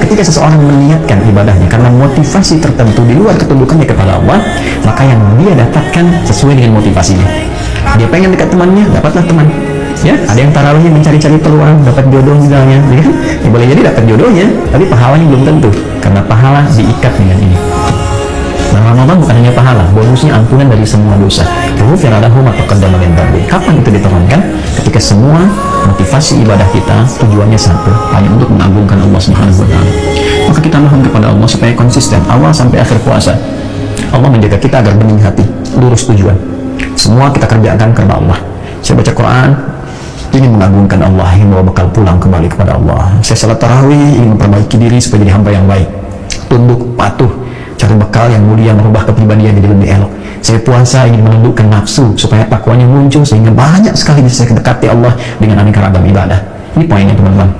ketika seseorang meniatkan ibadahnya karena motivasi tertentu di luar ketundukannya kepada Allah maka yang dia dapatkan sesuai dengan motivasinya dia pengen dekat temannya dapatlah teman ya ada yang tarawihnya mencari-cari peluang dapat jodoh misalnya ya kan ya, boleh jadi dapat jodohnya tapi pahalanya belum tentu karena pahala diikat dengan ini Nah, Ramadan bukan hanya pahala, bonusnya ampunan dari semua dosa. Ghufira lahu ma taqaddama min. Kapan itu diturunkan? Ketika semua motivasi ibadah kita tujuannya satu, hanya untuk mengagungkan Allah Subhanahu wa taala. Maka kita mohon kepada Allah supaya konsisten awal sampai akhir puasa. Allah menjaga kita agar bening hati, lurus tujuan. Semua kita kerjakan karena Allah. Saya baca Quran, ingin mengagungkan Allah, ingin bawa bekal pulang kembali kepada Allah. Saya salat tarawih, ingin memperbaiki diri supaya jadi hamba yang baik. Tunduk, patuh, bekal yang mulia merubah kepribadian jadi lebih elok. Saya puasa ingin menundukkan nafsu supaya takwanya muncul sehingga banyak sekali bisa saya dekati Allah dengan aneka ragam ibadah. Ini poinnya teman-teman